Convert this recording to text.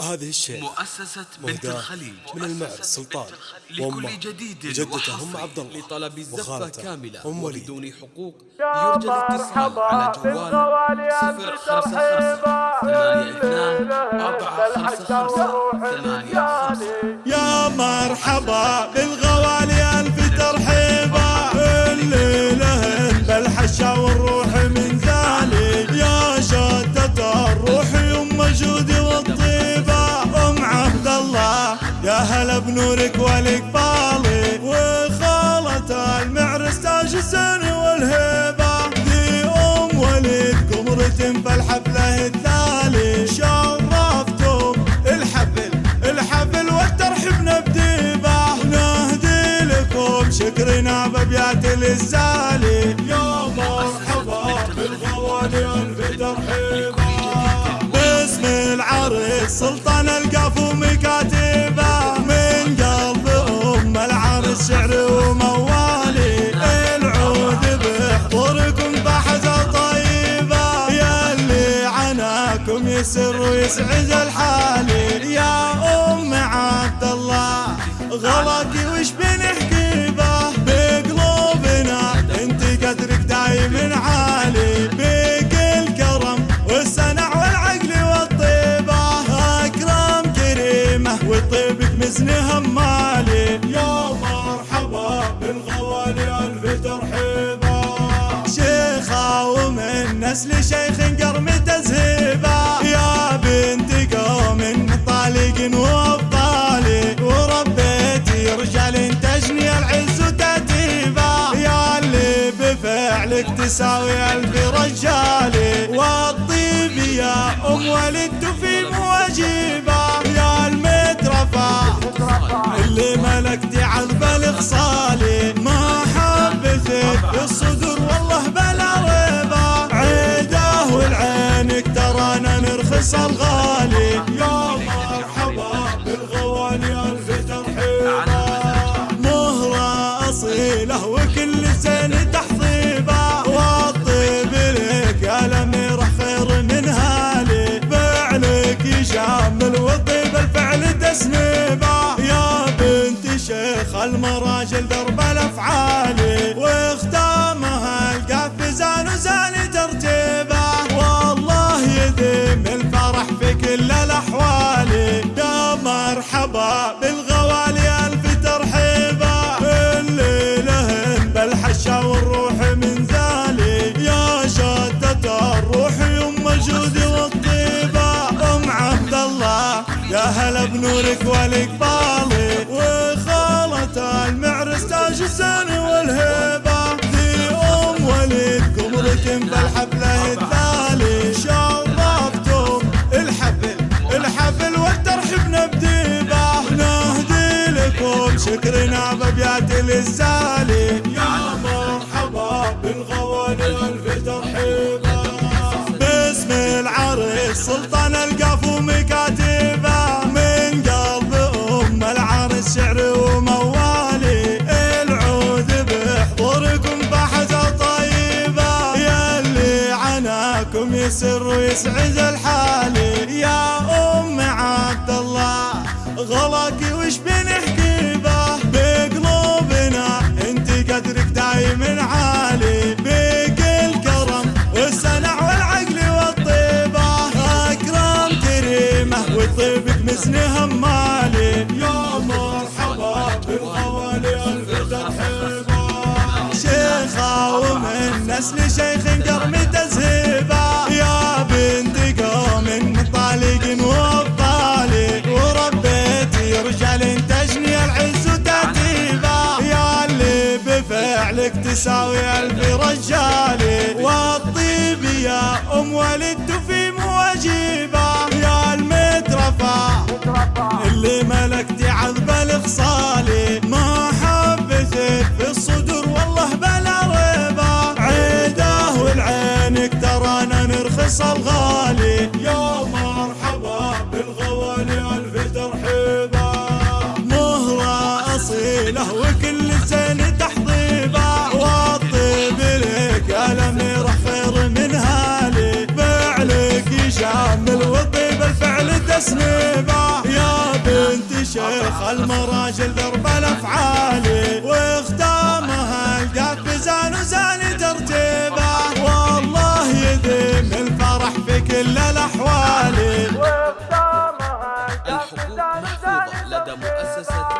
هذه الشيء مؤسسة بنت الخليج من المعز سلطان. لكل جديد وجدته ام وحصري عبد الله لطلب الزفة كاملة. وبدون حقوق يرجى الاتصال على جوال بالغوالي صفر خمسة خمسة ثمانية اثنان أربعة خمسة خمسة ثمانية خمسة. يا مرحبا بالغوالي. شكرنا بابيات الزالي يا مرحبا بالغوالي الف ترحيبه باسم العريس سلطان القاف ومكاتبه من قلب أم العريس شعر وموالي. العود بحضوركم بحزة طيبة. يا اللي عناكم يسر ويسعد الحالي. يا أم عبد الله غلاكي وش بنحكي؟ مزن همالي يا مرحبا بالغوالي ألف ترحيبا. شيخة ومن نسل شيخ قرم تزهيبة يا بنت قوم طالق وأبطالي وربيتي رجال تجني العز وتتيبة يا اللي بفعلك تساوي ألف رجالي. والطيب يا أم ولدت في مواجيبة الخصالي ما حبتك الصدور والله بلا ريبة عيده والعينك ترانا نرخص الغالي. يا مرحبا بالغوالي ألف ترحيبة مهرة أصيلة وكل زين تحضيبة المراجل درب الأفعالي واختامها القفزان وزاني ترتيبه. والله يديم الفرح في كل الأحوال. يا مرحبا بالغوالي ألف ترحيبة. الليلة بالحشا والروح من ذالي. يا شتة الروح يم جودي والطيبة. أم عبد الله يا هلا بنورك والاقبالي يا مرحبا بالغوالي الف ترحيبه باسم العريس سلطان القاف ومكاتبه من قلب أم العريس شعر وموالي. العود بحضوركم بحزة طيبة يا اللي عناكم يسر ويسعد الحالي. يا أم عبد الله غلاكي وش بنحكي دايم عالي تساوي ألف رجالي والطيب يا أم ولدت في مواجيبة يا المترفة اللي ملكتي عذب الخصالي سنبه يا بنت شيخ المراجل درب الافعالي واختامها القاك بزان وزاني ترتيبه. والله يدم الفرح في كل الأحوال. واختامها الحقوق محفوظة لدى مؤسسة